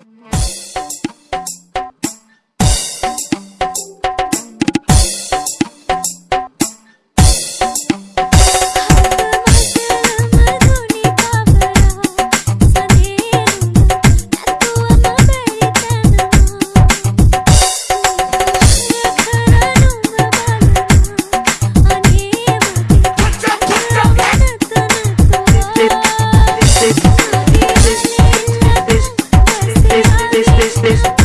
you this, this.